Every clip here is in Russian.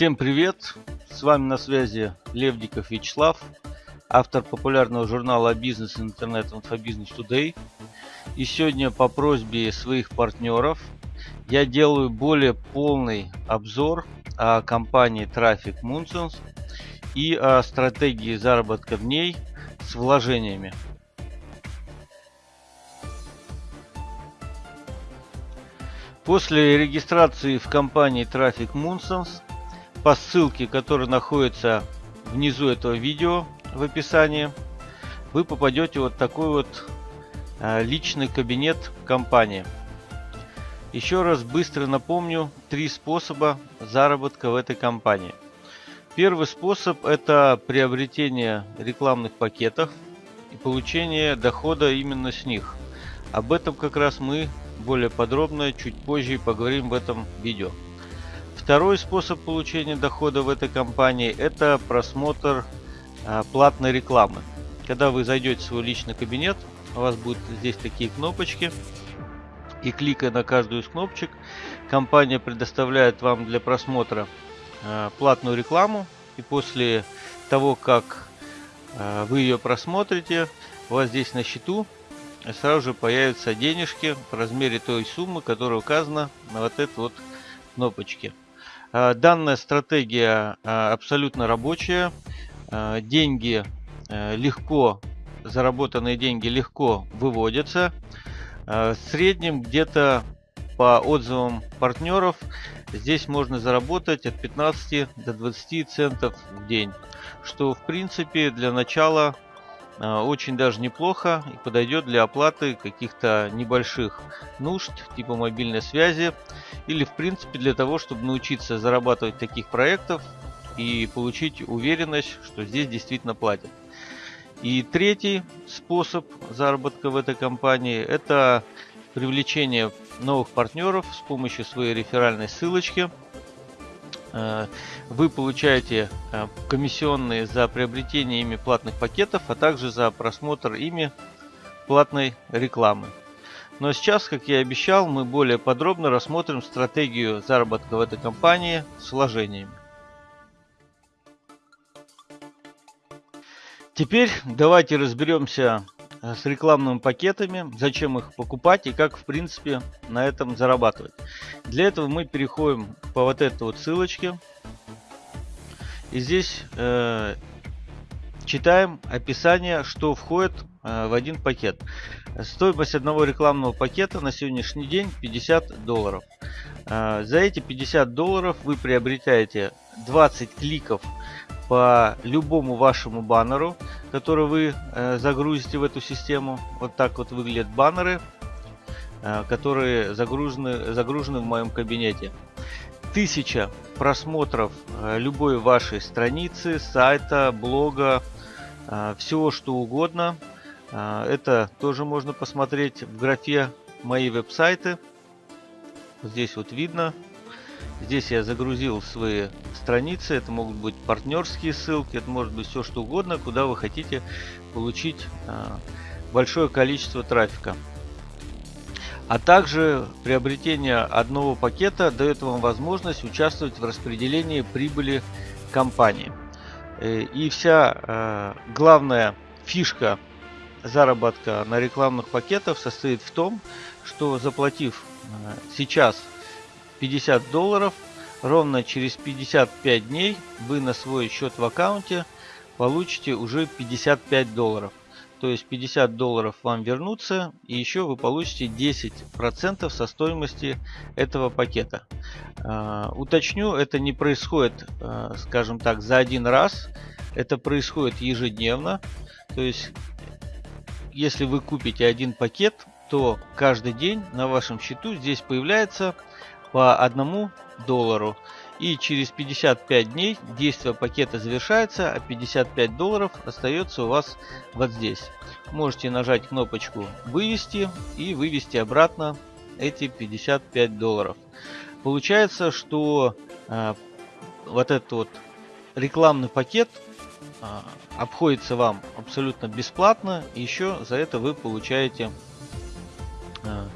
Всем привет! С вами на связи Левдиков Вячеслав, автор популярного журнала «Бизнес интернет Инфобизнес Today». И сегодня по просьбе своих партнеров я делаю более полный обзор о компании Traffic Moonsons и о стратегии заработка в ней с вложениями. После регистрации в компании Traffic Moonsons по ссылке, которая находится внизу этого видео в описании, вы попадете вот такой вот э, личный кабинет компании. Еще раз быстро напомню три способа заработка в этой компании. Первый способ это приобретение рекламных пакетов и получение дохода именно с них. Об этом как раз мы более подробно чуть позже поговорим в этом видео. Второй способ получения дохода в этой компании это просмотр а, платной рекламы. Когда вы зайдете в свой личный кабинет, у вас будут здесь такие кнопочки. И кликая на каждую из кнопочек, компания предоставляет вам для просмотра а, платную рекламу. И после того, как а, вы ее просмотрите, у вас здесь на счету сразу же появятся денежки в размере той суммы, которая указана на вот этой вот кнопочке. А, данная стратегия а, абсолютно рабочая. А, деньги легко, заработанные деньги легко выводятся. В среднем где-то по отзывам партнеров здесь можно заработать от 15 до 20 центов в день. Что в принципе для начала очень даже неплохо и подойдет для оплаты каких-то небольших нужд типа мобильной связи или в принципе для того, чтобы научиться зарабатывать таких проектов и получить уверенность, что здесь действительно платят. И третий способ заработка в этой компании это привлечение новых партнеров с помощью своей реферальной ссылочки – Э, вы получаете э, комиссионные за приобретение ими платных пакетов, а также за просмотр ими платной рекламы. Но сейчас, как я и обещал, мы более подробно рассмотрим стратегию заработка в этой компании с вложениями. Теперь давайте разберемся Э, с рекламными пакетами, зачем их покупать и как в принципе на этом зарабатывать. Для этого мы переходим по вот этой вот ссылочке и здесь э, читаем описание, что входит э, в один пакет. Стоимость одного рекламного пакета на сегодняшний день 50 долларов. Э, за эти 50 долларов вы приобретаете 20 кликов по любому вашему баннеру, который вы э, загрузите в эту систему. Вот так вот выглядят баннеры, э, которые загружены, загружены в моем кабинете. Тысяча просмотров э, любой вашей страницы, сайта, блога, всего что угодно. Это тоже можно посмотреть в графе «Мои веб-сайты». Здесь вот видно Здесь я загрузил свои страницы. Это могут быть партнерские ссылки, это может быть все что угодно, куда вы хотите получить а, большое количество трафика. А также приобретение одного пакета дает вам возможность участвовать в распределении прибыли компании. Э, и вся а, главная фишка заработка на рекламных пакетах состоит в том, что заплатив а, сейчас 50 долларов. Ровно через 55 дней вы на свой счет в аккаунте получите уже 55 долларов. То есть 50 долларов вам вернутся и еще вы получите 10% со стоимости этого пакета. Э, уточню, это не происходит, э, скажем так, за один раз. Это происходит ежедневно. То есть если вы купите один пакет, то каждый день на вашем счету здесь появляется по одному доллару. И через 55 дней действие пакета завершается, а 55 долларов остается у вас вот здесь. Можете нажать кнопочку «Вывести» и вывести обратно эти 55 долларов. Получается, что э, вот этот вот рекламный пакет э, обходится вам абсолютно бесплатно. Еще за это вы получаете э,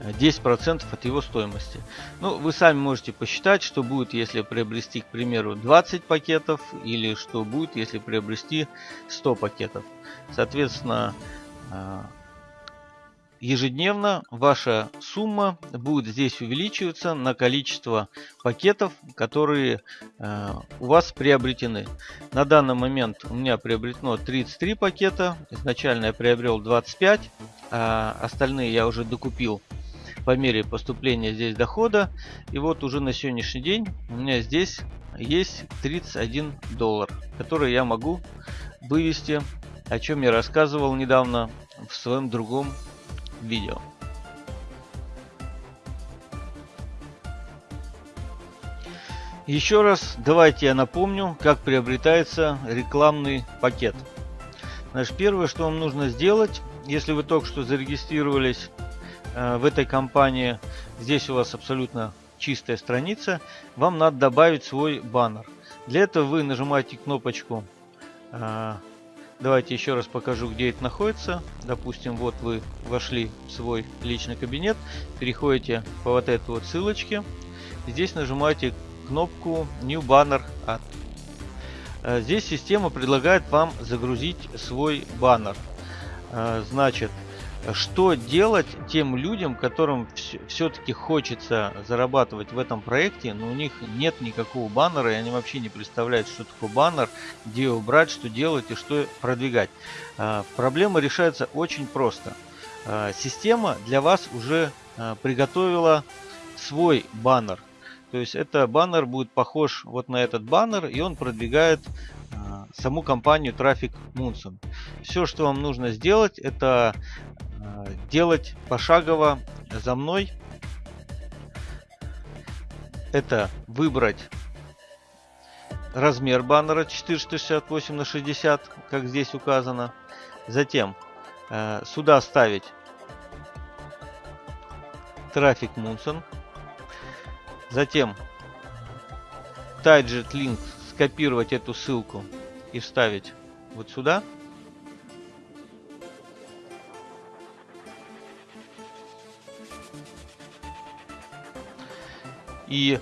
10% от его стоимости. Ну, вы сами можете посчитать, что будет, если приобрести, к примеру, 20 пакетов, или что будет, если приобрести 100 пакетов. Соответственно, э, ежедневно ваша сумма будет здесь увеличиваться на количество пакетов, которые э, у вас приобретены. На данный момент у меня приобретено 33 пакета. Изначально я приобрел 25, а остальные я уже докупил по мере поступления здесь дохода. И вот уже на сегодняшний день у меня здесь есть 31 доллар, который я могу вывести, о чем я рассказывал недавно в своем другом видео. Еще раз давайте я напомню, как приобретается рекламный пакет. Значит, первое, что вам нужно сделать, если вы только что зарегистрировались в этой компании, здесь у вас абсолютно чистая страница, вам надо добавить свой баннер. Для этого вы нажимаете кнопочку э, Давайте еще раз покажу, где это находится. Допустим, вот вы вошли в свой личный кабинет, переходите по вот этой вот ссылочке. Здесь нажимаете кнопку New Banner Add. Э, здесь система предлагает вам загрузить свой баннер. Э, значит, что делать тем людям, которым все-таки хочется зарабатывать в этом проекте, но у них нет никакого баннера, и они вообще не представляют, что такое баннер, где его брать, что делать и что продвигать. А, проблема решается очень просто. А, система для вас уже а, приготовила свой баннер. То есть это баннер будет похож вот на этот баннер, и он продвигает саму компанию Traffic Munson. Все, что вам нужно сделать, это делать пошагово за мной. Это выбрать размер баннера 468 на 60, как здесь указано. Затем э, сюда ставить трафик Munson. Затем Target Link скопировать эту ссылку и вставить вот сюда. И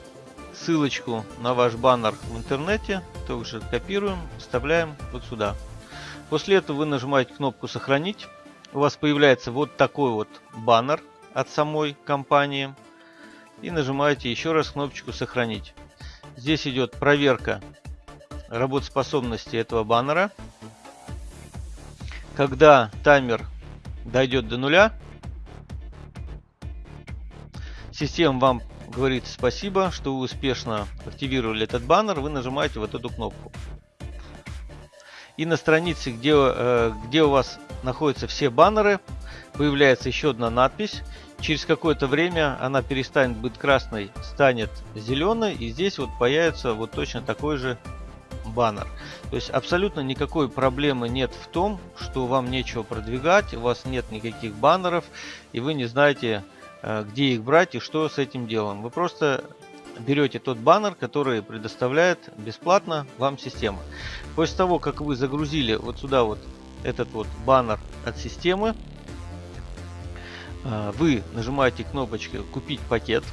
ссылочку на ваш баннер в интернете также копируем, вставляем вот сюда. После этого вы нажимаете кнопку «Сохранить». У вас появляется вот такой вот баннер от самой компании. И нажимаете еще раз кнопочку «Сохранить». Здесь идет проверка работоспособности этого баннера. Когда таймер дойдет до нуля, система вам говорит спасибо, что вы успешно активировали этот баннер, вы нажимаете вот эту кнопку. И на странице, где, э, где у вас находятся все баннеры, появляется еще одна надпись. Через какое-то время она перестанет быть красной, станет зеленой. И здесь вот появится вот точно такой же баннер. То есть абсолютно никакой проблемы нет в том, что вам нечего продвигать, у вас нет никаких баннеров, и вы не знаете, где их брать и что с этим делом. Вы просто берете тот баннер, который предоставляет бесплатно вам система. После того, как вы загрузили вот сюда вот этот вот баннер от системы, э, вы нажимаете кнопочку «Купить пакет».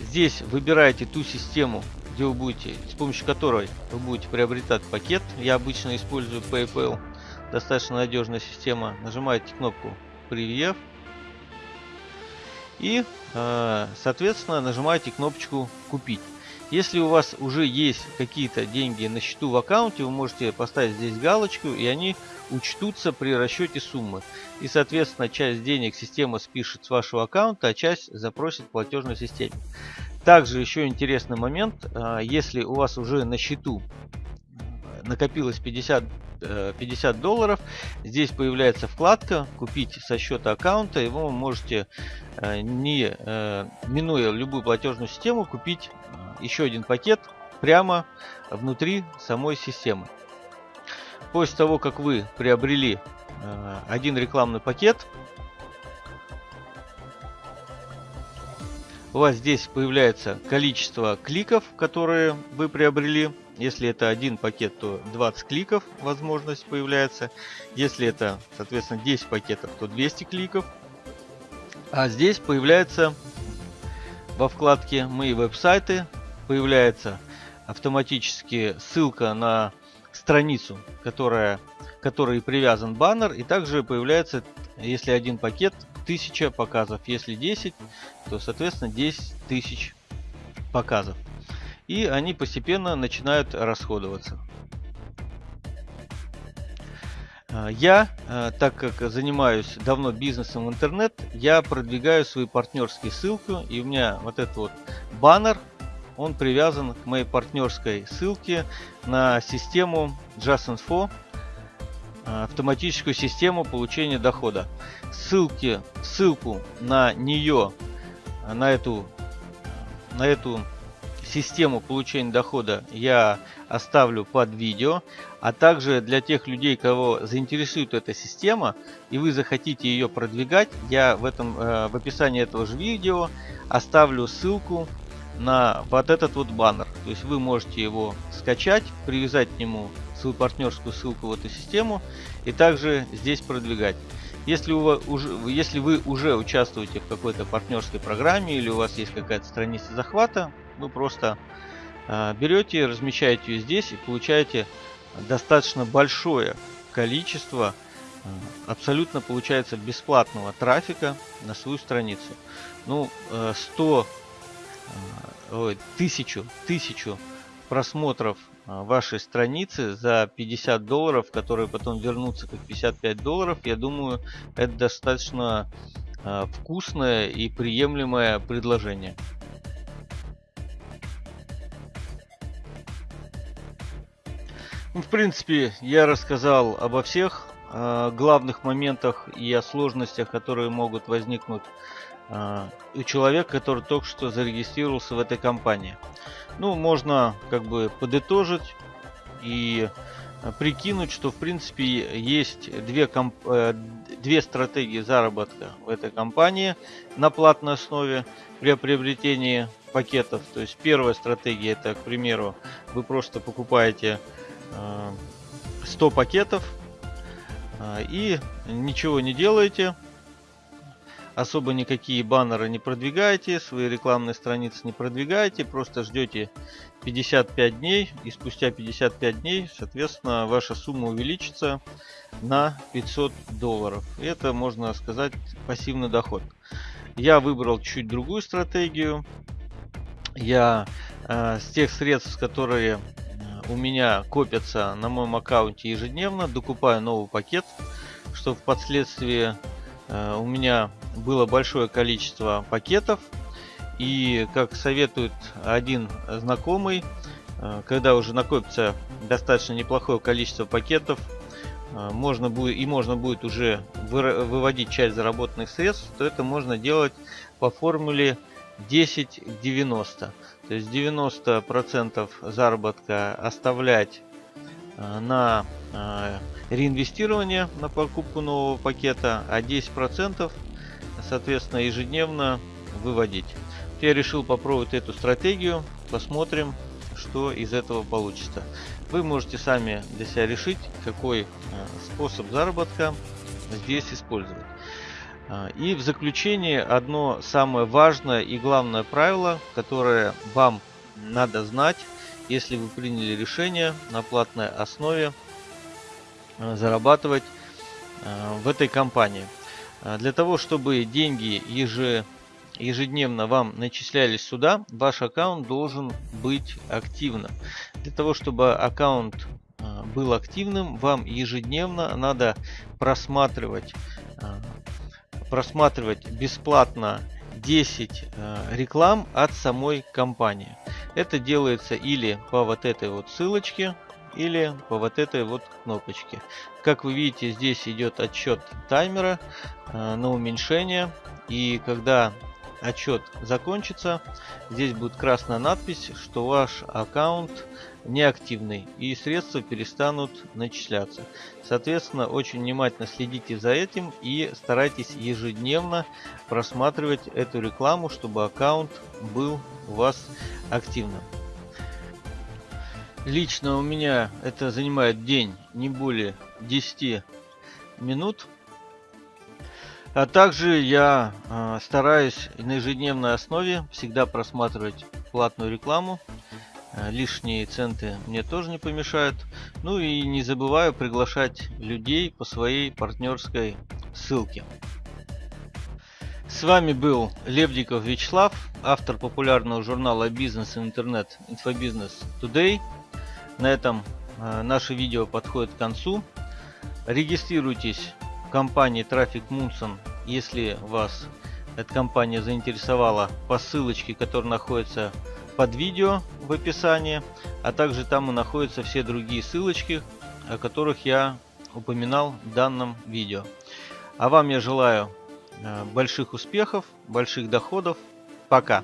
Здесь выбираете ту систему, где вы будете, с помощью которой вы будете приобретать пакет. Я обычно использую PayPal, достаточно надежная система. Нажимаете кнопку «Превьев». И, э, соответственно, нажимаете кнопочку «Купить». Если у вас уже есть какие-то деньги на счету в аккаунте, вы можете поставить здесь галочку, и они учтутся при расчете суммы. И, соответственно, часть денег система спишет с вашего аккаунта, а часть запросит в платежной системе. Также еще интересный момент, э, если у вас уже на счету накопилось 50, 50 э, долларов. Здесь появляется вкладка «Купить со счета аккаунта». И вы можете, э, не э, минуя любую платежную систему, купить еще один пакет прямо внутри самой системы. После того, как вы приобрели один рекламный пакет, у вас здесь появляется количество кликов, которые вы приобрели если это один пакет, то 20 кликов возможность появляется. Если это, соответственно, 10 пакетов, то 200 кликов. А здесь появляется во вкладке «Мои веб-сайты» появляется автоматически ссылка на страницу, которая, которой привязан баннер. И также появляется, если один пакет, 1000 показов. Если 10, то, соответственно, 10 тысяч показов. И они постепенно начинают расходоваться. А, я, а, так как занимаюсь давно бизнесом в интернет, я продвигаю свои партнерские ссылки. И у меня вот этот вот баннер, он привязан к моей партнерской ссылке на систему JustInfo, а, автоматическую систему получения дохода. Ссылки, ссылку на нее, на эту, на эту систему получения дохода я оставлю под видео. А также для тех людей, кого заинтересует эта система, и вы захотите ее продвигать, я в, этом, э, в описании этого же видео оставлю ссылку на вот этот вот баннер. То есть вы можете его скачать, привязать к нему свою партнерскую ссылку в эту систему и также здесь продвигать. Если, у вас, уже, если вы уже участвуете в какой-то партнерской программе или у вас есть какая-то страница захвата, вы просто э, берете, размещаете ее здесь и получаете достаточно большое количество э, абсолютно получается бесплатного трафика на свою страницу. Ну, э, 100, э, ой, тысячу, тысячу просмотров вашей страницы за 50 долларов, которые потом вернутся как 55 долларов, я думаю, это достаточно вкусное и приемлемое предложение. Ну, в принципе, я рассказал обо всех э, главных моментах и о сложностях, которые могут возникнуть э, у человека, который только что зарегистрировался в этой компании. Ну, можно как бы подытожить и э, прикинуть, что в принципе есть две, комп... Э, две стратегии заработка в этой компании на платной основе при приобретении пакетов. То есть первая стратегия это, к примеру, вы просто покупаете 100 пакетов а, и ничего не делаете особо никакие баннеры не продвигаете свои рекламные страницы не продвигаете просто ждете 55 дней и спустя 55 дней соответственно ваша сумма увеличится на 500 долларов. Это можно сказать пассивный доход. Я выбрал чуть другую стратегию. Я э, с тех средств которые у меня копятся на моем аккаунте ежедневно, докупаю новый пакет, чтобы впоследствии э, у меня было большое количество пакетов. И как советует один знакомый, э, когда уже накопится достаточно неплохое количество пакетов, э, можно будет и можно будет уже выводить часть заработанных средств, то это можно делать по формуле 10 к 90. То есть 90% заработка оставлять э, на э, реинвестирование, на покупку нового пакета, а 10% соответственно ежедневно выводить. Я решил попробовать эту стратегию, посмотрим, что из этого получится. Вы можете сами для себя решить, какой э, способ заработка здесь использовать. А, и в заключение одно самое важное и главное правило, которое вам надо знать, если вы приняли решение на платной основе а, зарабатывать а, в этой компании. Для того, чтобы деньги ежедневно вам начислялись сюда, ваш аккаунт должен быть активным. Для того, чтобы аккаунт был активным, вам ежедневно надо просматривать просматривать бесплатно 10 э, реклам от самой компании. Это делается или по вот этой вот ссылочке, или по вот этой вот кнопочке. Как вы видите, здесь идет отчет таймера э, на уменьшение. И когда отчет закончится, здесь будет красная надпись, что ваш аккаунт неактивный и средства перестанут начисляться. Соответственно, очень внимательно следите за этим и старайтесь ежедневно просматривать эту рекламу, чтобы аккаунт был у вас активным. Лично у меня это занимает день не более 10 минут. А также я э, стараюсь на ежедневной основе всегда просматривать платную рекламу. Э, лишние центы мне тоже не помешают. Ну и не забываю приглашать людей по своей партнерской ссылке. С вами был Левдиков Вячеслав, автор популярного журнала «Бизнес и интернет» «Инфобизнес Today». На этом э, наше видео подходит к концу. Регистрируйтесь компании Traffic Munson, если вас эта компания заинтересовала по ссылочке, которая находится под видео в описании, а также там и находятся все другие ссылочки, о которых я упоминал в данном видео. А вам я желаю Э, больших успехов, больших доходов. Пока!